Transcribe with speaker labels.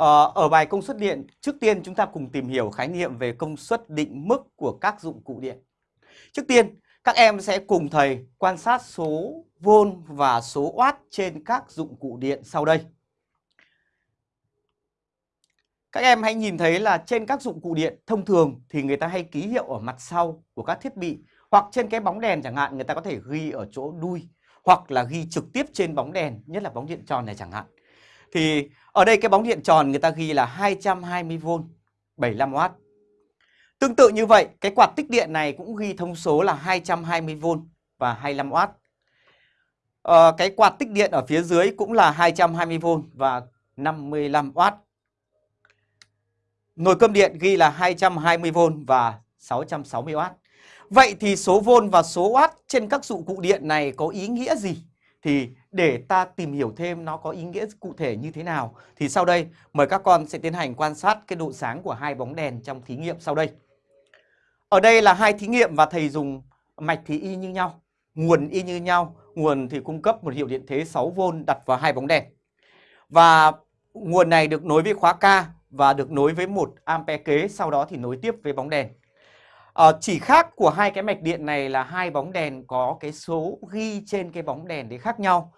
Speaker 1: Ờ, ở bài công suất điện, trước tiên chúng ta cùng tìm hiểu khái niệm về công suất định mức của các dụng cụ điện. Trước tiên, các em sẽ cùng thầy quan sát số vôn và số watt trên các dụng cụ điện sau đây. Các em hãy nhìn thấy là trên các dụng cụ điện thông thường thì người ta hay ký hiệu ở mặt sau của các thiết bị hoặc trên cái bóng đèn chẳng hạn người ta có thể ghi ở chỗ đuôi hoặc là ghi trực tiếp trên bóng đèn, nhất là bóng điện tròn này chẳng hạn. Thì ở đây cái bóng điện tròn người ta ghi là 220V 75W. Tương tự như vậy, cái quạt tích điện này cũng ghi thông số là 220V và 25W. Ờ, cái quạt tích điện ở phía dưới cũng là 220V và 55W. Nồi cơm điện ghi là 220V và 660W. Vậy thì số vôn và số watt trên các dụng cụ điện này có ý nghĩa gì? Thì để ta tìm hiểu thêm nó có ý nghĩa cụ thể như thế nào thì sau đây mời các con sẽ tiến hành quan sát cái độ sáng của hai bóng đèn trong thí nghiệm sau đây. Ở đây là hai thí nghiệm và thầy dùng mạch thì y như nhau, nguồn y như nhau, nguồn thì cung cấp một hiệu điện thế 6V đặt vào hai bóng đèn. Và nguồn này được nối với khóa K và được nối với một ampe kế, sau đó thì nối tiếp với bóng đèn. À, chỉ khác của hai cái mạch điện này là hai bóng đèn có cái số ghi trên cái bóng đèn đấy khác nhau.